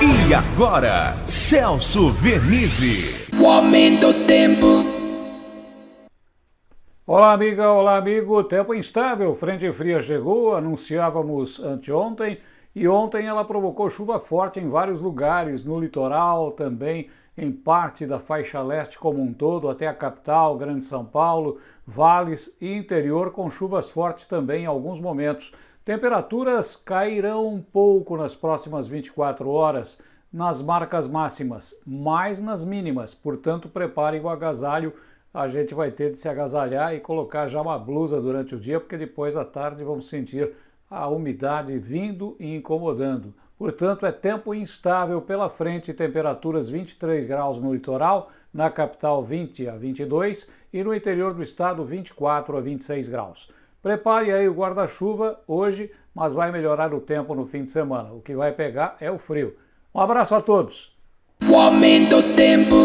E agora, Celso Vernizzi. O aumento do tempo. Olá, amiga, olá, amigo. Tempo instável, frente fria chegou, anunciávamos anteontem, e ontem ela provocou chuva forte em vários lugares, no litoral também, em parte da faixa leste como um todo, até a capital, Grande São Paulo, vales e interior, com chuvas fortes também em alguns momentos. Temperaturas cairão um pouco nas próximas 24 horas nas marcas máximas, mais nas mínimas, portanto prepare o agasalho, a gente vai ter de se agasalhar e colocar já uma blusa durante o dia, porque depois à tarde vamos sentir a umidade vindo e incomodando. Portanto, é tempo instável pela frente, temperaturas 23 graus no litoral, na capital 20 a 22 e no interior do estado 24 a 26 graus. Prepare aí o guarda-chuva hoje, mas vai melhorar o tempo no fim de semana. O que vai pegar é o frio. Um abraço a todos. O aumento do tempo.